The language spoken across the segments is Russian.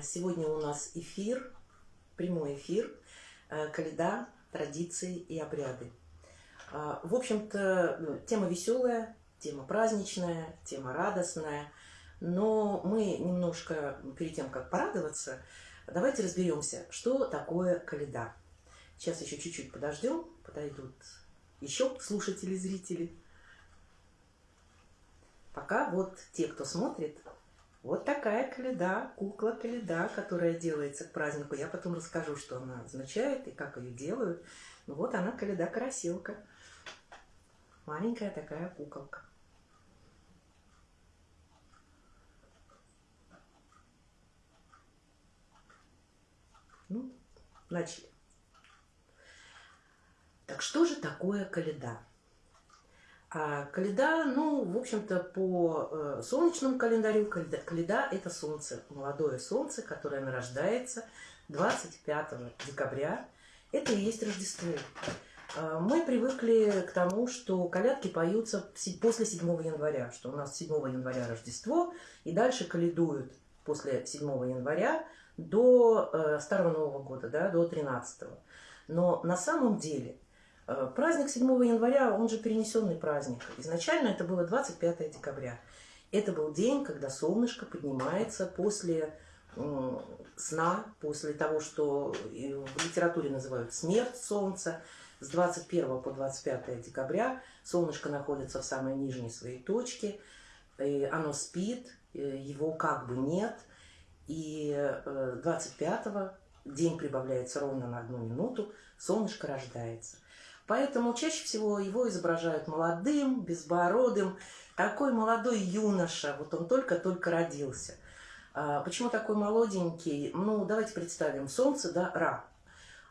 А, сегодня у нас эфир, прямой эфир, э, календа, традиции и обряды. А, в общем-то, ну, тема веселая, тема праздничная, тема радостная. Но мы немножко, перед тем, как порадоваться, давайте разберемся, что такое календа. Сейчас еще чуть-чуть подождем, подойдут еще слушатели, зрители. Пока вот те, кто смотрит, вот такая каледа, кукла каледа, которая делается к празднику. Я потом расскажу, что она означает и как ее делают. Ну вот она каледа-караселка. Маленькая такая куколка. Ну, начали. Так что же такое каледа? А каледа, ну, в общем-то, по э, солнечному календарю, каледа, это солнце, молодое солнце, которое нарождается 25 декабря. Это и есть Рождество. Э, мы привыкли к тому, что колядки поются после 7 января, что у нас 7 января Рождество, и дальше каледуют после 7 января до э, Старого Нового года, да, до 13 -го. Но на самом деле – праздник 7 января, он же перенесенный праздник. Изначально это было 25 декабря. Это был день, когда солнышко поднимается после сна, после того, что в литературе называют смерть солнца. С 21 по 25 декабря солнышко находится в самой нижней своей точке. И оно спит, э, его как бы нет. И 25 э, день прибавляется ровно на одну минуту, солнышко рождается. Поэтому чаще всего его изображают молодым, безбородым, такой молодой юноша, вот он только-только родился. А, почему такой молоденький? Ну, давайте представим, солнце, да, Ра.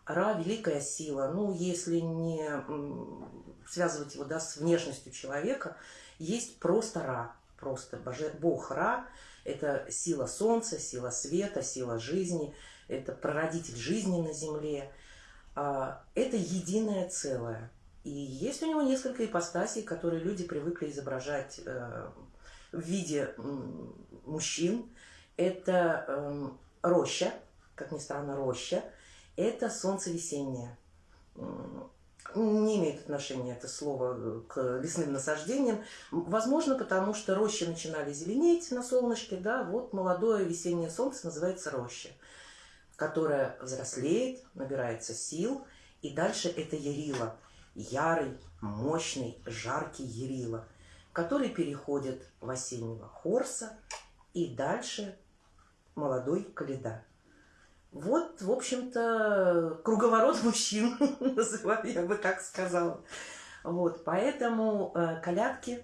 Ра – великая сила. Ну, если не связывать его да, с внешностью человека, есть просто Ра, просто боже, Бог Ра. Это сила солнца, сила света, сила жизни, это прародитель жизни на земле – это единое целое. И есть у него несколько ипостасей, которые люди привыкли изображать э, в виде мужчин. Это эм, роща, как ни странно, роща. Это солнце весеннее. Не имеет отношения это слово э, к лесным насаждениям. Возможно, потому что рощи начинали зеленеть на солнышке. Да, вот молодое весеннее солнце называется роща которая взрослеет, набирается сил, и дальше это Ярила, ярый, мощный, жаркий Ярила, который переходит в осеннего Хорса и дальше молодой Каледа. Вот, в общем-то, круговорот мужчин, я бы так сказала. Вот, поэтому э, колядки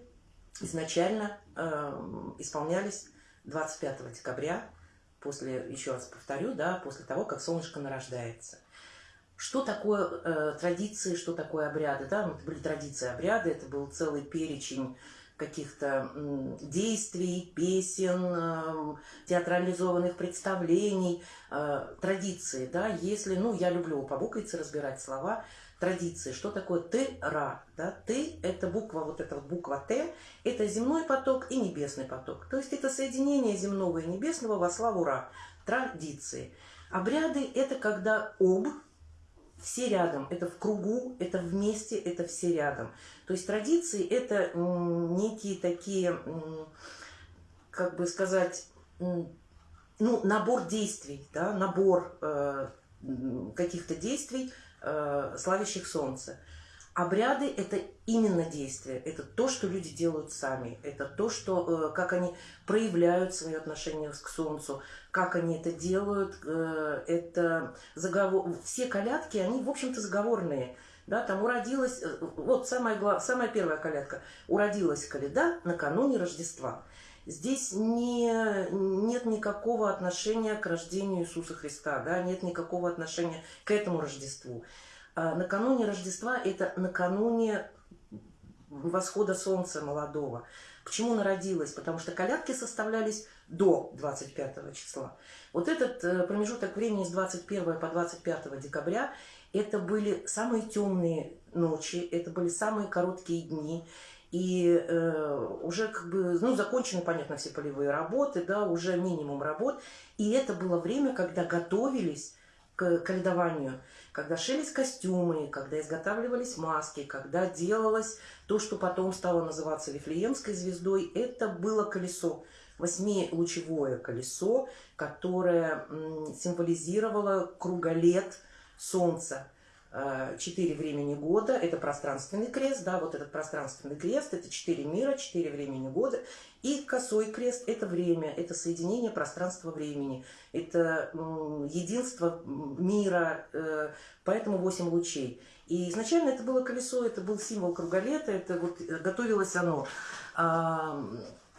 изначально э, исполнялись 25 декабря после, еще раз повторю, да, после того, как солнышко нарождается. Что такое э, традиции, что такое обряды? Да? Это были традиции, обряды, это был целый перечень каких-то действий, песен, э, театрализованных представлений, э, традиции. Да? Если, ну, я люблю по буквице разбирать слова, традиции. Что такое ты-ра? Да? Ты – это буква, вот эта вот буква Т, это земной поток и небесный поток. То есть это соединение земного и небесного во славу Ра. Традиции. Обряды – это когда об, все рядом, это в кругу, это вместе, это все рядом. То есть традиции – это некие такие, как бы сказать, ну, набор действий, да, набор э, каких-то действий – э, славящих солнце. Обряды – это именно действие, это то, что люди делают сами, это то, что, э, как они проявляют свои отношения к солнцу, как они это делают, э, это заговор... Все колядки, они, в общем-то, заговорные. Да, там уродилась, вот самая, глав... самая первая колядка, уродилась коляда накануне Рождества. Здесь не, нет никакого отношения к рождению Иисуса Христа, да, нет никакого отношения к этому Рождеству. А накануне Рождества – это накануне восхода солнца молодого. Почему народилась? Потому что колядки составлялись до 25 числа. Вот этот э, промежуток времени с 21 по 25 декабря – это были самые темные ночи, это были самые короткие дни. И э, уже как бы, ну, закончены, понятно, все полевые работы, да, уже минимум работ. И это было время, когда готовились к каледованию, когда шились костюмы, когда изготавливались маски, когда делалось то, что потом стало называться Вифлеемской звездой. Это было колесо, восьмилучевое колесо, которое символизировало круголет Солнца. Э, четыре времени года, это пространственный крест, да, вот этот пространственный крест, это четыре мира, четыре времени года, и косой крест – это время, это соединение пространства-времени, это единство мира, э, поэтому восемь лучей. И изначально это было колесо, это был символ круголета, это вот готовилось оно.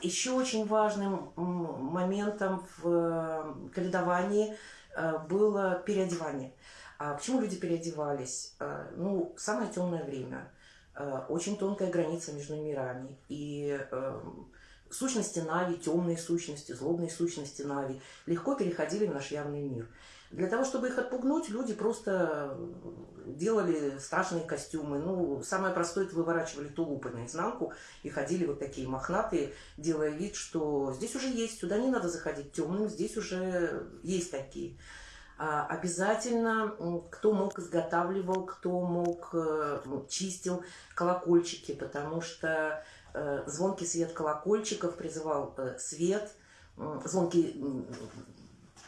Еще очень важным моментом в э, каледовании было переодевание. А почему люди переодевались? А, ну, самое темное время, а, очень тонкая граница между мирами. И эм, сущности Нави, темные сущности, злобные сущности Нави легко переходили в наш явный мир. Для того, чтобы их отпугнуть, люди просто делали страшные костюмы. Ну, самое простое, это выворачивали тулупы наизнанку и ходили вот такие мохнатые, делая вид, что здесь уже есть, сюда не надо заходить темным, здесь уже есть такие. А, обязательно, кто мог, изготавливал, кто мог, э, чистил колокольчики, потому что э, звонкий свет колокольчиков призывал э, свет, звонкий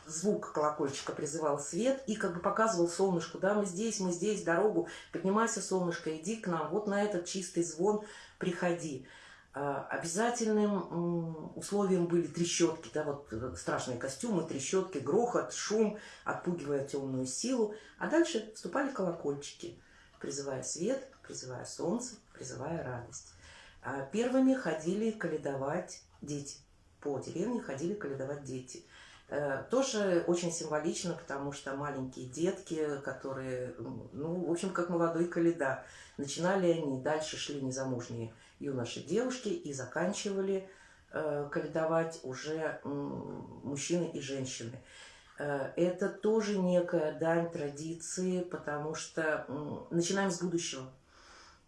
звук колокольчика призывал свет и как бы показывал солнышку, да, мы здесь, мы здесь, дорогу, поднимайся, солнышко, иди к нам, вот на этот чистый звон приходи. А, обязательным условием были трещотки, да, вот э, страшные костюмы, трещотки, грохот, шум, отпугивая темную силу. А дальше вступали колокольчики, призывая свет, призывая солнце, призывая радость. А первыми ходили каледовать дети. По деревне ходили каледовать дети. Э, тоже очень символично, потому что маленькие детки, которые, ну, в общем, как молодой каледа, начинали они, дальше шли незамужние юноши, девушки и заканчивали э, каледовать уже мужчины и женщины. Э, это тоже некая дань традиции, потому что начинаем с будущего.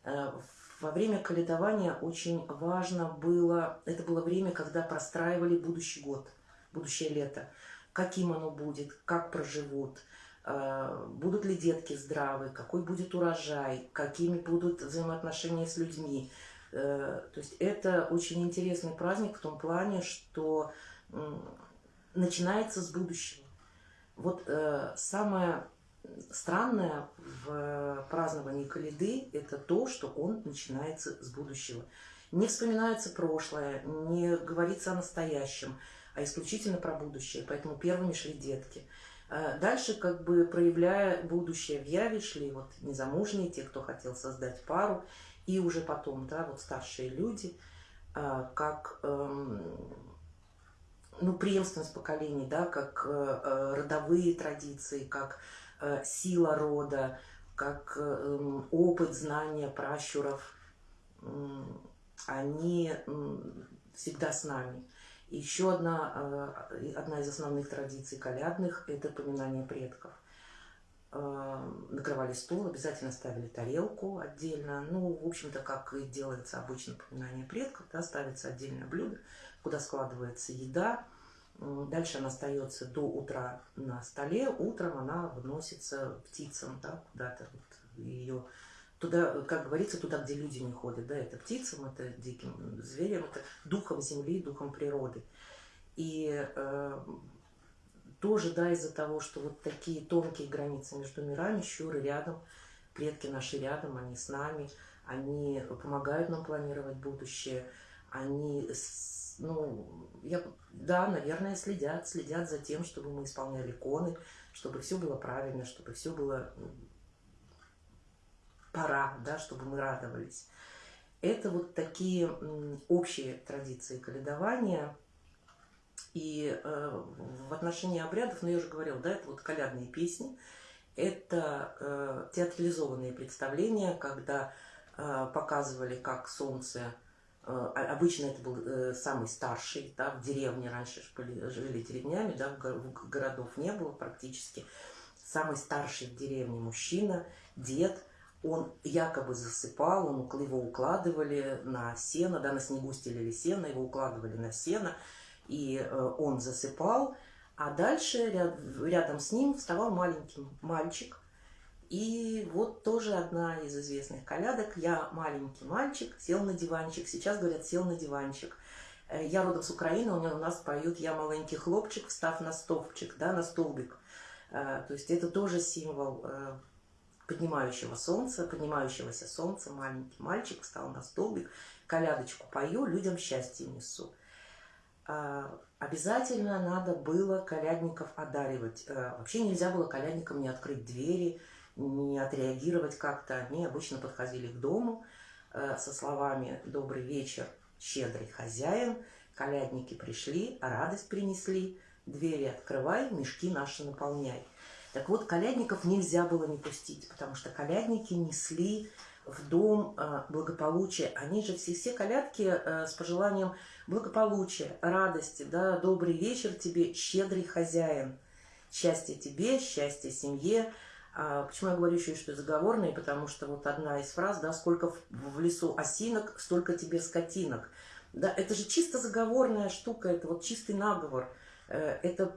Э, во время каледования очень важно было, это было время, когда простраивали будущий год, будущее лето. Каким оно будет, как проживут, э, будут ли детки здравы, какой будет урожай, какими будут взаимоотношения с людьми, Э, то есть это очень интересный праздник в том плане, что начинается с будущего. Вот э, самое странное в праздновании Калиды – это то, что он начинается с будущего. Не вспоминается прошлое, не говорится о настоящем, а исключительно про будущее. Поэтому первыми шли детки. Э, дальше, как бы проявляя будущее в яве, шли вот незамужние, те, кто хотел создать пару – и уже потом, да, вот старшие люди, а, как эм, ну, преемственность поколений, да, как э, э, родовые традиции, как э, сила рода, как эм, опыт, знания пращуров, они всегда с нами. Еще одна, одна из основных традиций колядных – это поминание предков – накрывали стол, обязательно ставили тарелку отдельно. Ну, в общем-то, как и делается обычно поминание предков, да, ставится отдельное блюдо, куда складывается еда. Дальше она остается до утра на столе. Утром она выносится птицам, да, куда-то вот ее туда, как говорится, туда, где люди не ходят, да, это птицам, это диким зверям, это духом земли, духом природы. И э, тоже, да, из-за того, что вот такие тонкие границы между мирами, щуры рядом, предки наши рядом, они с нами, они помогают нам планировать будущее, они, ну, я, да, наверное, следят, следят за тем, чтобы мы исполняли коны, чтобы все было правильно, чтобы все было пора, да, чтобы мы радовались. Это вот такие общие традиции каледования – и э, в отношении обрядов, ну я уже говорила, да, это вот колядные песни, это э, театрализованные представления, когда э, показывали, как солнце, э, обычно это был э, самый старший, да, в деревне раньше были, жили деревнями, да, городов не было практически, самый старший в деревне мужчина, дед, он якобы засыпал, он, его укладывали на сено, да, на снегу стелили сено, его укладывали на сено, и э, он засыпал, а дальше ряд, рядом с ним вставал маленький мальчик, и вот тоже одна из известных колядок. Я маленький мальчик, сел на диванчик. Сейчас говорят, сел на диванчик. Э, я родом с Украины, у нас поют «Я маленький хлопчик, встав на столбчик», да, на столбик. Э, то есть это тоже символ поднимающего солнца, поднимающегося солнца, маленький мальчик встал на столбик, колядочку пою, людям счастье несу. А, обязательно надо было колядников одаривать. А, вообще нельзя было колядникам не открыть двери, не отреагировать как-то. Они обычно подходили к дому а, со словами «Добрый вечер, щедрый хозяин». Колядники пришли, радость принесли. Двери открывай, мешки наши наполняй. Так вот, колядников нельзя было не пустить, потому что колядники несли в дом э, благополучия. Они же все, все колядки э, с пожеланием благополучия, радости, да, добрый вечер тебе, щедрый хозяин. Счастье тебе, счастье семье. А почему я говорю еще, что заговорные? Потому что вот одна из фраз, да, сколько в, лесу осинок, столько тебе скотинок. Да, это же чисто заговорная штука, это вот чистый наговор. Э, это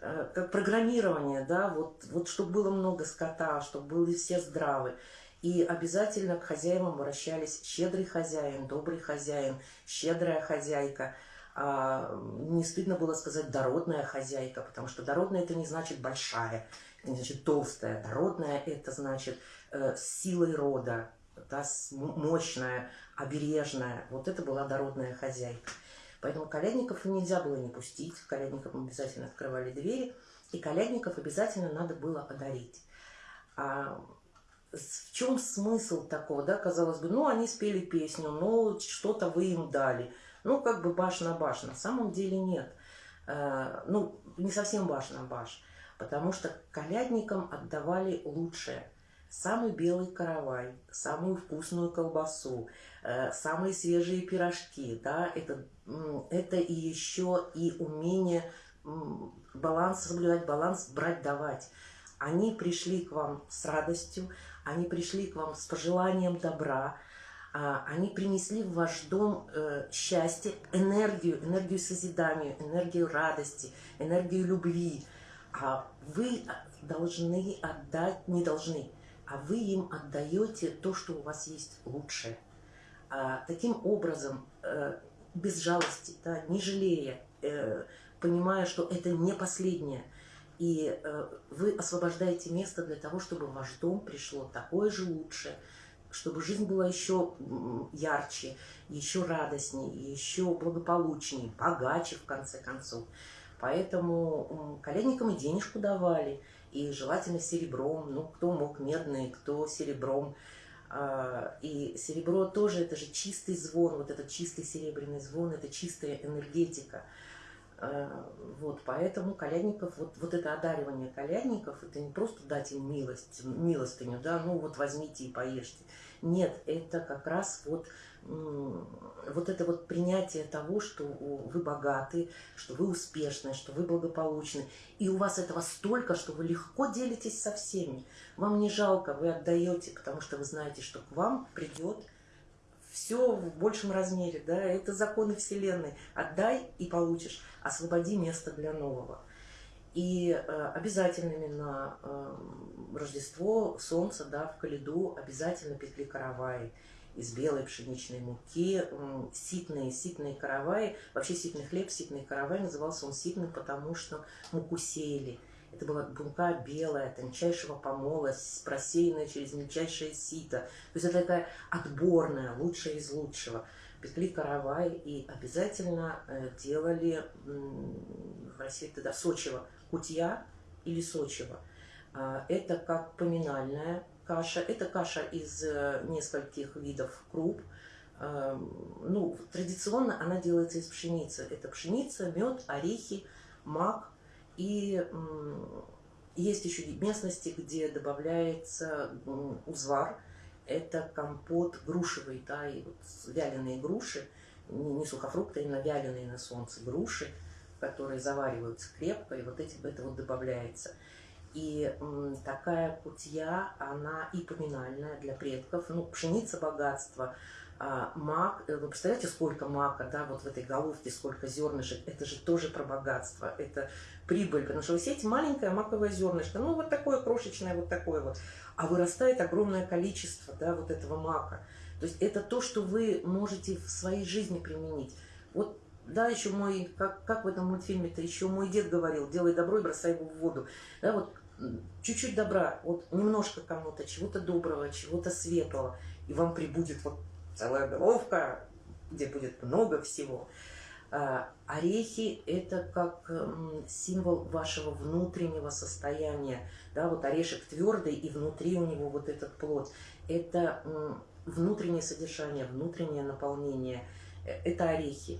как программирование, да, вот, вот чтобы было много скота, чтобы были все здравы. И обязательно к хозяевам обращались щедрый хозяин, добрый хозяин, щедрая хозяйка. А, не стыдно было сказать дородная хозяйка, потому что дородная это не значит большая, это не значит толстая. Дородная это значит э, с силой рода, да, мощная, обережная. Вот это была дородная хозяйка. Поэтому колядников нельзя было не пустить, колядникам обязательно открывали двери, и колядников обязательно надо было одарить. А в чем смысл такого, да, казалось бы, ну, они спели песню, ну, что-то вы им дали, ну, как бы баш на баш, на самом деле нет. А, ну, не совсем баш на баш, потому что колядникам отдавали лучшее – самый белый каравай, самую вкусную колбасу, э, самые свежие пирожки, да, это, это и еще и умение баланс, соблюдать баланс, брать, давать. Они пришли к вам с радостью, они пришли к вам с пожеланием добра, а, они принесли в ваш дом э, счастье, энергию, энергию созидания, энергию радости, энергию любви. А вы должны отдать, не должны, а вы им отдаете то, что у вас есть лучшее. А, таким образом, э, без жалости, да, не жалея, э, понимая, что это не последнее, и э, вы освобождаете место для того, чтобы в ваш дом пришло такое же лучшее, чтобы жизнь была еще ярче, еще радостнее, еще благополучнее, богаче, в конце концов. Поэтому колядникам и денежку давали, и желательно серебром, ну, кто мог медный, кто серебром. А, и серебро тоже, это же чистый звон, вот этот чистый серебряный звон, это чистая энергетика. А, вот, поэтому колядников, вот, вот это одаривание колядников, это не просто дать им милость, милостыню, да, ну вот возьмите и поешьте. Нет, это как раз вот вот это вот принятие того, что вы богаты, что вы успешны, что вы благополучны, и у вас этого столько, что вы легко делитесь со всеми. Вам не жалко, вы отдаете, потому что вы знаете, что к вам придет все в большем размере, да, это законы Вселенной. Отдай и получишь, освободи место для нового. И э, обязательными на э, Рождество Солнца, да, в Калиду обязательно пекли караваи из белой пшеничной муки, ситные, ситные караваи. Вообще ситный хлеб, ситный каравай, назывался он ситным, потому что муку сеяли. Это была мука белая, тончайшего помола, просеянная через мельчайшее сито. То есть это такая отборная, лучшая из лучшего. Пекли каравай и обязательно э, делали в России тогда сочево, кутья или сочево. А, это как поминальная каша. Это каша из э, нескольких видов круп. Эм, ну, традиционно она делается из пшеницы. Это пшеница, мед, орехи, мак. И есть еще местности, где добавляется узвар. Это компот грушевый, да, и вот вяленые груши, не сухофрукты, а именно вяленые на солнце груши, которые завариваются крепко, и вот эти, это вот добавляется. И такая кутья, она и поминальная для предков. Ну, пшеница богатство, а мак, э, вы представляете, сколько мака, да, вот в этой головке, сколько зернышек, это же тоже про богатство, это прибыль, потому что вы сеете маленькое маковое зернышко, ну, вот такое крошечное, вот такое вот, а вырастает огромное количество, да, вот этого мака. То есть это то, что вы можете в своей жизни применить. Вот да, еще мой, как, как в этом мультфильме-то, еще мой дед говорил, делай добро и бросай его в воду. Да, вот чуть-чуть добра, вот немножко кому-то, чего-то доброго, чего-то светлого, и вам прибудет вот целая головка, где будет много всего. А, орехи – это как символ вашего внутреннего состояния. Да, вот орешек твердый, и внутри у него вот этот плод. Это внутреннее содержание, внутреннее наполнение. Э, это орехи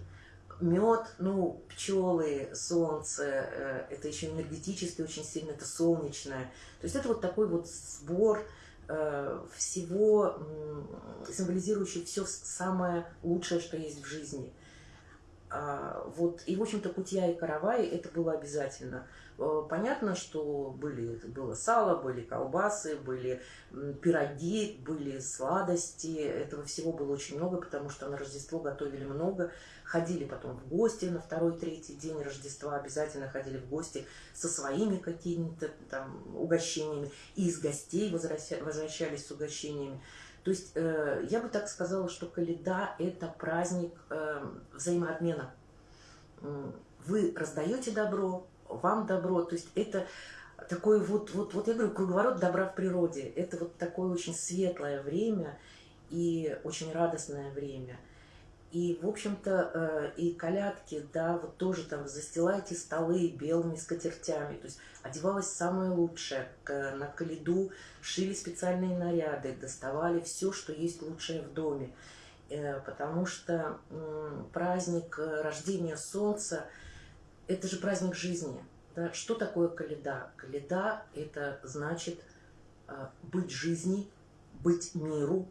мед, ну, пчелы, солнце, э, это еще энергетически очень сильно, это солнечное. То есть это вот такой вот сбор э, всего, символизирующий все самое лучшее, что есть в жизни. А, вот, и, в общем-то, кутья и каравай это было обязательно. Э, понятно, что были, было сало, были колбасы, были пироги, были сладости. Этого всего было очень много, потому что на Рождество готовили много. Ходили потом в гости на второй, третий день Рождества, обязательно ходили в гости со своими какими-то там угощениями. И из гостей возвращались с угощениями. То есть э, я бы так сказала, что Каледа – это праздник э, взаимообмена. Вы раздаете добро, вам добро. То есть это такой вот, вот, вот я говорю, круговорот добра в природе. Это вот такое очень светлое время и очень радостное время – и, в общем-то, э, и колядки, да, вот тоже там застилайте столы белыми скатертями. То есть одевалось самое лучшее. На каледу шили специальные наряды, доставали все, что есть лучшее в доме. Э, потому что праздник э, рождения солнца – это же праздник жизни. Да? Что такое каледа? Каледа – это значит быть жизни, быть миру,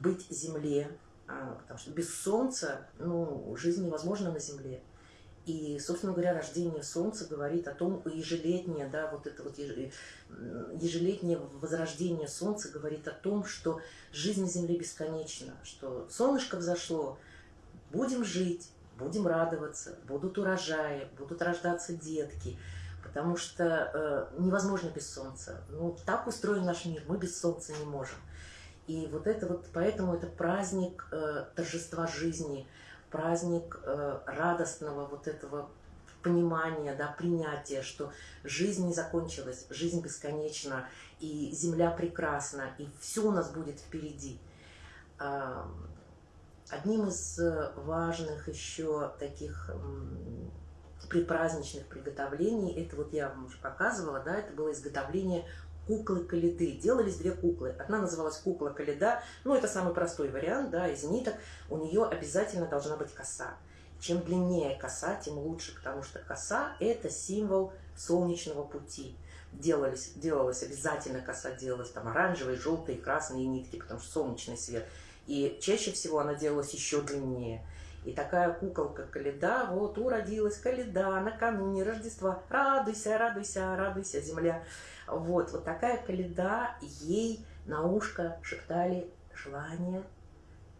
быть земле, потому что без солнца ну, жизнь невозможна на Земле. И, собственно говоря, рождение Солнца говорит о том, ежелетнее, да, вот это вот ежелетнее возрождение Солнца говорит о том, что жизнь на Земле бесконечна, что солнышко взошло, будем жить, будем радоваться, будут урожаи, будут рождаться детки, потому что э, невозможно без Солнца. Ну, так устроен наш мир, мы без Солнца не можем. И вот это вот, поэтому это праздник э, торжества жизни, праздник э, радостного вот этого понимания, да, принятия, что жизнь не закончилась, жизнь бесконечна, и земля прекрасна, и все у нас будет впереди. Э, одним из важных еще таких предпраздничных приготовлений, это вот я вам уже показывала, да, это было изготовление куклы Калиды. Делались две куклы. Одна называлась кукла Калида, ну это самый простой вариант, да, из ниток. У нее обязательно должна быть коса. Чем длиннее коса, тем лучше, потому что коса – это символ солнечного пути. Делались, делалась обязательно коса, делалась там оранжевые, желтые, красные нитки, потому что солнечный свет. И чаще всего она делалась еще длиннее. И такая куколка Каледа, вот уродилась Каледа накануне Рождества. Радуйся, радуйся, радуйся, земля. Вот, вот такая каледа, ей на ушко шептали желание,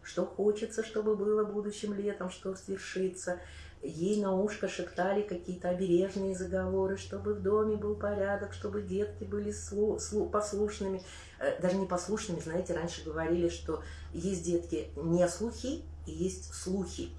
что хочется, чтобы было будущим летом, что свершится. Ей на ушко шептали какие-то обережные заговоры, чтобы в доме был порядок, чтобы детки были слу слу послушными. Э, даже не послушными, знаете, раньше говорили, что есть детки не слухи и есть слухи.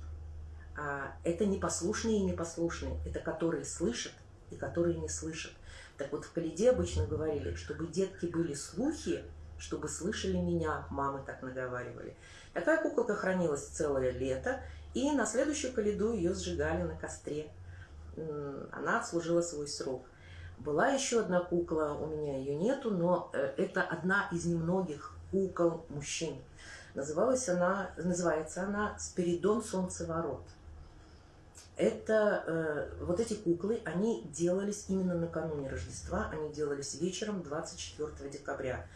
А это непослушные и непослушные, это которые слышат и которые не слышат. Так вот, в Каледе обычно говорили, чтобы детки были слухи, чтобы слышали меня, мамы так наговаривали. Такая куколка хранилась целое лето, и на следующую Каледу ее сжигали на костре. Она отслужила свой срок. Была еще одна кукла, у меня ее нету, но э, это одна из немногих кукол мужчин. Называлась она, называется она «Спиридон Солнцеворот» это э, вот эти куклы, они делались именно накануне Рождества, они делались вечером 24 декабря.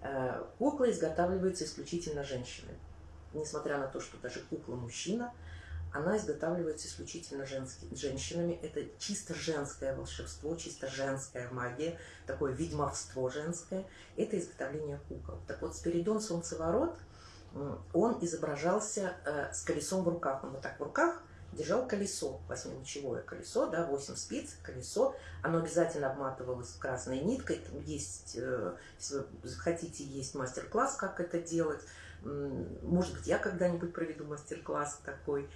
Э, кукла изготавливается исключительно женщиной. Несмотря на то, что даже кукла мужчина, она изготавливается исключительно женскими, женщинами. Это чисто женское волшебство, чисто женская магия, такое ведьмовство женское. Это изготовление кукол. Так вот, Спиридон Солнцеворот, он изображался э, с колесом в руках. Он вот так в руках держал колесо, восьмилучевое колесо, да, 8 спиц, колесо. Оно обязательно обматывалось красной ниткой. Там есть, э, если вы хотите, есть мастер-класс, как это делать. Может быть, я когда-нибудь проведу мастер-класс такой.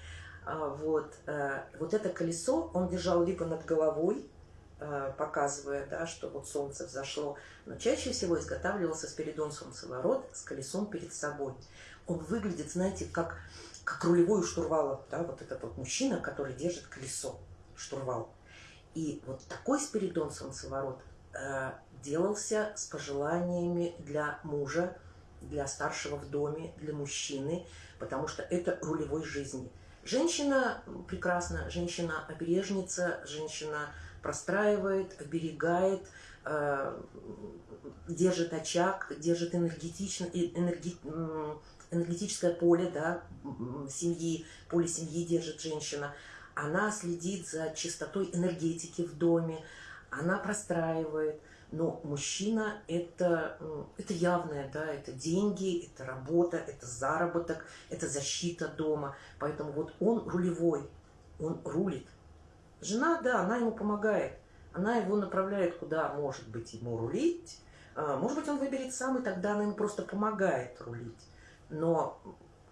А, вот, э, вот это колесо он держал либо над головой, показывая, да, что вот солнце взошло, но чаще всего изготавливался Спиридон Солнцеворот с колесом перед собой. Он выглядит, знаете, как, как рулевой у штурвала, да, вот этот вот мужчина, который держит колесо, штурвал. И вот такой Спиридон Солнцеворот э, делался с пожеланиями для мужа, для старшего в доме, для мужчины, потому что это рулевой жизни – Женщина прекрасна, женщина обережница, женщина простраивает, оберегает, э, держит очаг, держит энергетично, энергетическое поле да, семьи, поле семьи держит женщина. Она следит за чистотой энергетики в доме, она простраивает – но мужчина это, это явное, да, это деньги, это работа, это заработок, это защита дома. Поэтому вот он рулевой, он рулит. Жена, да, она ему помогает. Она его направляет, куда может быть ему рулить. А, может быть, он выберет сам, и тогда она ему просто помогает рулить. Но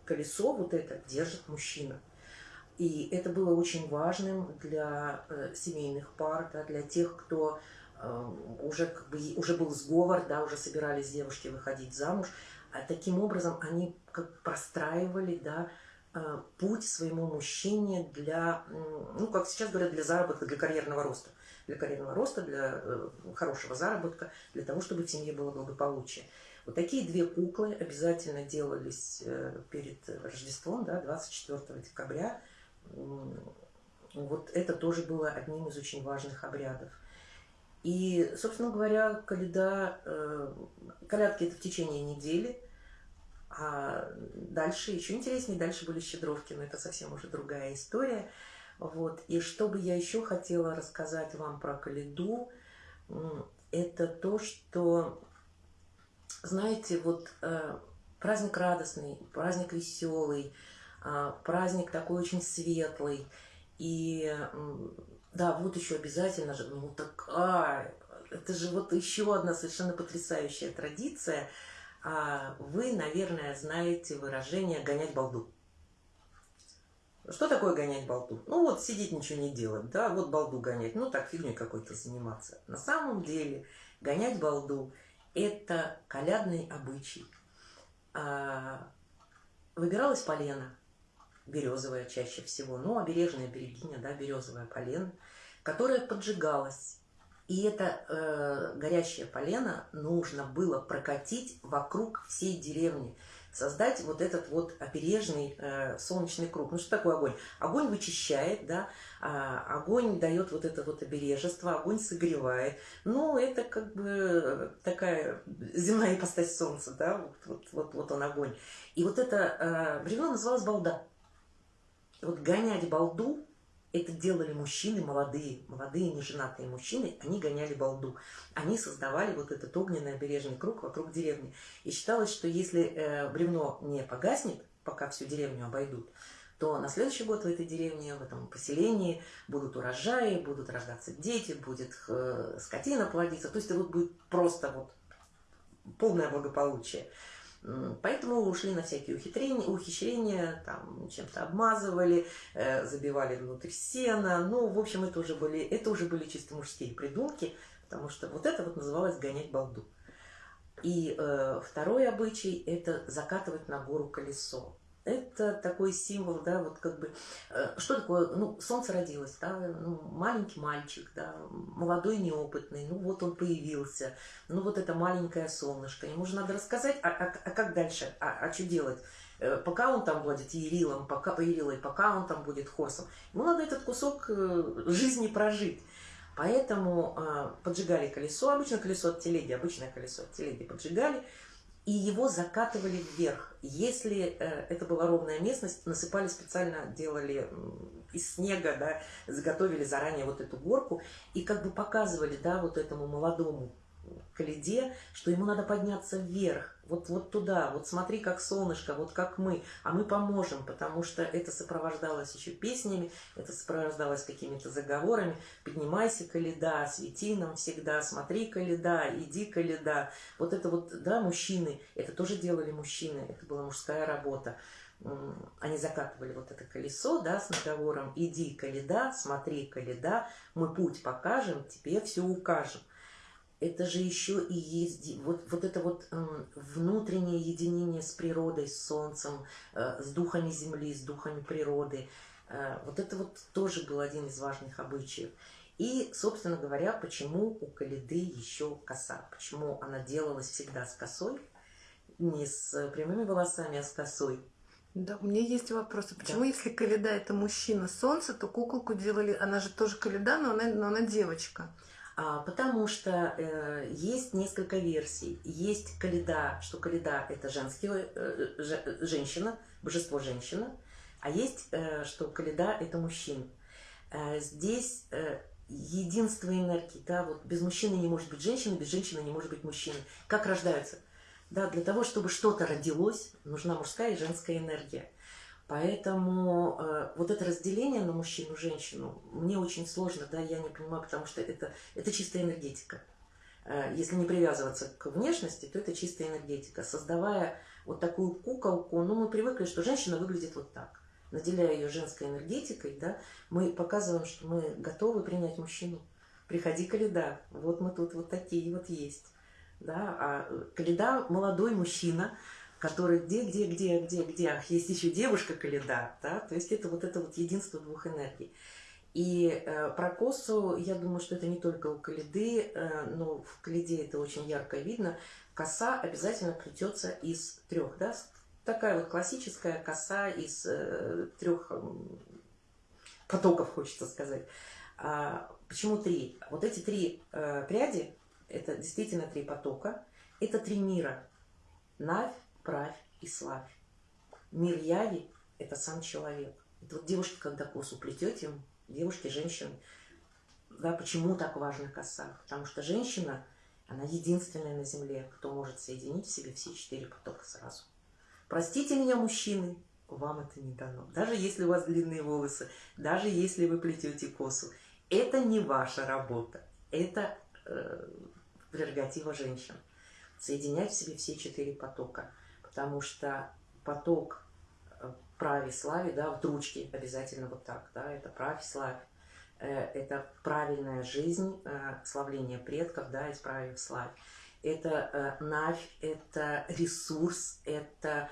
колесо вот это держит мужчина. И это было очень важным для э, семейных пар, да, для тех, кто Э, уже, как бы, уже был сговор, да, уже собирались девушки выходить замуж. А таким образом они как простраивали да, путь своему мужчине для, ну, как сейчас говорят, для заработка, для карьерного роста. Для карьерного роста, для э, хорошего заработка, для того, чтобы в семье было благополучие. Вот такие две куклы обязательно делались перед Рождеством, да, 24 декабря. Вот это тоже было одним из очень важных обрядов. И, собственно говоря, коляда, э, колядки это в течение недели, а дальше еще интереснее, дальше были щедровки, но это совсем уже другая история. Вот. И что бы я еще хотела рассказать вам про коляду, это то, что, знаете, вот э, праздник радостный, праздник веселый, э, праздник такой очень светлый. И да, вот еще обязательно же, ну такая, это же вот еще одна совершенно потрясающая традиция. А вы, наверное, знаете выражение «гонять балду». Что такое гонять балду? Ну вот сидеть ничего не делать, да, вот балду гонять, ну так фигней какой-то заниматься. На самом деле гонять балду – это колядный обычай. А, выбиралась полена, березовая чаще всего, ну, обережная берегиня, да, березовая полена, которая поджигалась. И это э, горящее полено нужно было прокатить вокруг всей деревни, создать вот этот вот обережный э, солнечный круг. Ну что такое огонь? Огонь вычищает, да, а огонь дает вот это вот обережество, огонь согревает. Ну это как бы такая земная ипостась солнца, да, вот, вот, вот, вот он огонь. И вот это э, бревно называлось балда вот гонять балду, это делали мужчины молодые, молодые неженатые мужчины, они гоняли балду. Они создавали вот этот огненный обережный круг вокруг деревни. И считалось, что если э, бревно не погаснет, пока всю деревню обойдут, то на следующий год в этой деревне, в этом поселении будут урожаи, будут рождаться дети, будет э, скотина плодиться. То есть это вот будет просто вот полное благополучие. Поэтому ушли на всякие ухитрения, ухищрения, там чем-то обмазывали, э, забивали внутрь сена. Ну, в общем, это уже были, это уже были чисто мужские придумки, потому что вот это вот называлось гонять балду. И э, второй обычай – это закатывать на гору колесо это такой символ, да, вот как бы, э, что такое, ну, солнце родилось, да, ну, маленький мальчик, да, молодой, неопытный, ну, вот он появился, ну, вот это маленькое солнышко, ему же надо рассказать, а, а, а как дальше, а, а что делать? Э, пока он там будет Ерилом, пока Ерилой, пока он там будет Хорсом, ему надо этот кусок э, жизни прожить. Поэтому э, поджигали колесо, обычно колесо от телеги, обычное колесо от телеги поджигали, и его закатывали вверх. Если э, это была ровная местность, насыпали специально, делали из снега, да, заготовили заранее вот эту горку и как бы показывали, да, вот этому молодому Каледе, что ему надо подняться вверх, вот, вот туда, вот смотри, как солнышко, вот как мы, а мы поможем, потому что это сопровождалось еще песнями, это сопровождалось какими-то заговорами, поднимайся, Каледа, свети нам всегда, смотри, Каледа, иди, Каледа. Вот это вот, да, мужчины, это тоже делали мужчины, это была мужская работа. Они закатывали вот это колесо, да, с наговором «Иди, Каледа, смотри, Каледа, мы путь покажем, тебе все укажем» это же еще и есть вот, вот это вот э, внутреннее единение с природой, с солнцем, э, с духами земли, с духами природы. Э, вот это вот тоже был один из важных обычаев. И, собственно говоря, почему у Калиды еще коса? Почему она делалась всегда с косой? Не с прямыми волосами, а с косой. Да, у меня есть вопросы. Почему, да. если Калида это мужчина солнце, то куколку делали, она же тоже Калида, но она, но она девочка. А, потому что э, есть несколько версий. Есть Каледа, что Каледа – это женский, э, женщина, божество женщина, а есть, э, что Каледа – это мужчина. Э, здесь э, единство энергии, да, вот без мужчины не может быть женщины, без женщины не может быть мужчины. Как рождаются? Да, для того, чтобы что-то родилось, нужна мужская и женская энергия. Поэтому э, вот это разделение на мужчину женщину мне очень сложно, да, я не понимаю, потому что это, это чистая энергетика. Э, если не привязываться к внешности, то это чистая энергетика. Создавая вот такую куколку, ну, мы привыкли, что женщина выглядит вот так. Наделяя ее женской энергетикой, да, мы показываем, что мы готовы принять мужчину. Приходи, Каледа, вот мы тут вот такие вот есть. Да? А Каледа – молодой мужчина, который где, где, где, где, где, ах, есть еще девушка Каледа, да, то есть это вот это вот единство двух энергий. И э, про косу, я думаю, что это не только у Каледы, э, но в Каледе это очень ярко видно. Коса обязательно плетется из трех, да, такая вот классическая коса из э, трех э, потоков, хочется сказать. А, почему три? Вот эти три э, пряди, это действительно три потока, это три мира. Навь, правь и славь. Мир яви – это сам человек. Это вот девушки, когда косу плетете, девушки, женщины, да, почему так важна коса? Потому что женщина, она единственная на земле, кто может соединить в себе все четыре потока сразу. Простите меня, мужчины, вам это не дано. Даже если у вас длинные волосы, даже если вы плетете косу, это не ваша работа. Это э, прерогатива женщин. Соединять в себе все четыре потока – потому что поток э, праве славе, да, в дручке обязательно вот так, да, это праве славе, э, это правильная жизнь, э, славление предков, да, из праве славе. Это навь, это ресурс, это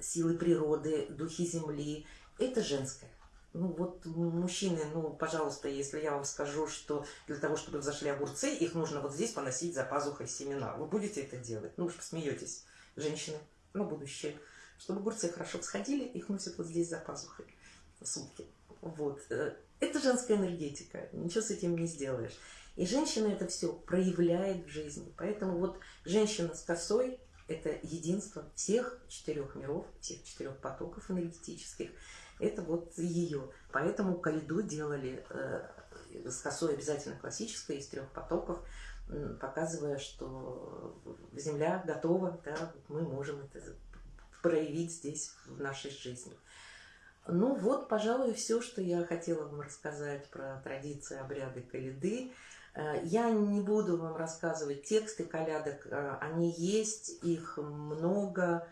силы природы, духи земли, это женское. Ну вот мужчины, ну пожалуйста, если я вам скажу, что для того, чтобы взошли огурцы, их нужно вот здесь поносить за пазухой семена. Вы будете это делать? Ну уж посмеетесь, женщины на будущее. Чтобы огурцы хорошо всходили, их носят вот здесь за пазухой сутки. Вот. Э, это женская энергетика, ничего с этим не сделаешь. И женщина это все проявляет в жизни. Поэтому вот женщина с косой – это единство всех четырех миров, всех четырех потоков энергетических. Это вот ее. Поэтому калиду делали э, с косой обязательно классической, из трех потоков – показывая, что Земля готова, да, мы можем это проявить здесь, в нашей жизни. Ну вот, пожалуй, все, что я хотела вам рассказать про традиции, обряды Калиды. Э, я не буду вам рассказывать тексты колядок, э, они есть, их много.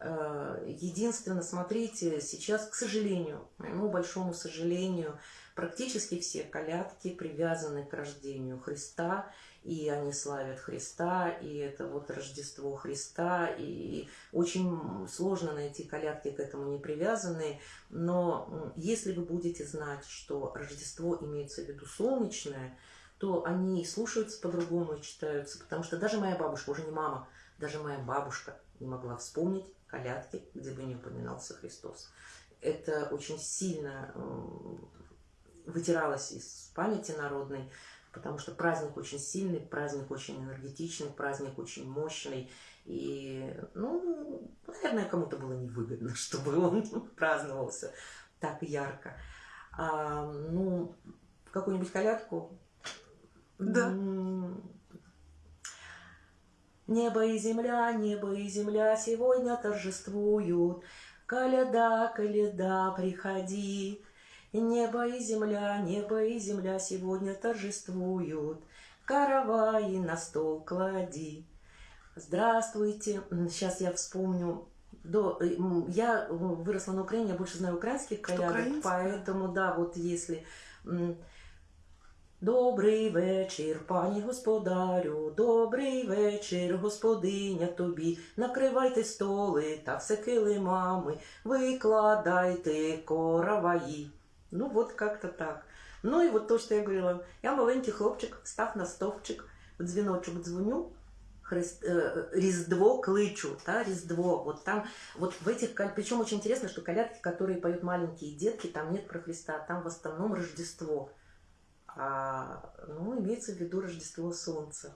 Э, единственное, смотрите, сейчас, к сожалению, моему большому сожалению, практически все колядки привязаны к рождению Христа – и они славят Христа, и это вот Рождество Христа, и очень сложно найти колядки к этому не привязанные, но если вы будете знать, что Рождество имеется в виду солнечное, то они и слушаются по-другому и читаются, потому что даже моя бабушка, уже не мама, даже моя бабушка не могла вспомнить колядки, где бы не упоминался Христос. Это очень сильно вытиралось из памяти народной, потому что праздник очень сильный, праздник очень энергетичный, праздник очень мощный. И, ну, наверное, кому-то было невыгодно, чтобы он праздновался так ярко. А, ну, какую-нибудь колядку? Да. Небо и земля, небо и земля сегодня торжествуют. Коляда, коляда, приходи. Небо и земля, небо и земля сегодня торжествуют. Каравай на стол клади. Здравствуйте. Сейчас я вспомню. До, э, я выросла на Украине, я больше знаю украинских колядок, поэтому, да, вот если... Добрий вечір, пані господарю, добрий вечір, господиня тобі. Накривайте столи та все килимами, викладайте короваї. Ну, вот как-то так. Ну и вот то, что я говорила. Я маленький хлопчик, став на стовпчик, в дзвіночок дзвоню, Христ, э, Різдво клычу, да, Різдво. Вот там, вот в этих, причем очень интересно, что колядки, которые поют маленькие детки, там нет про Христа, там в основном Рождество. А, ну, имеется в виду Рождество Солнца.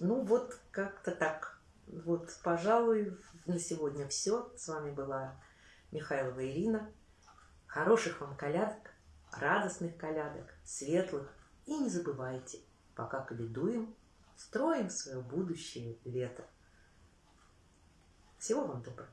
Ну, вот как-то так. Вот, пожалуй, на сегодня все. С вами была Михайлова Ирина. Хороших вам колядок, радостных колядок, светлых. И не забывайте, пока каледуем, строим свое будущее лето. Всего вам доброго.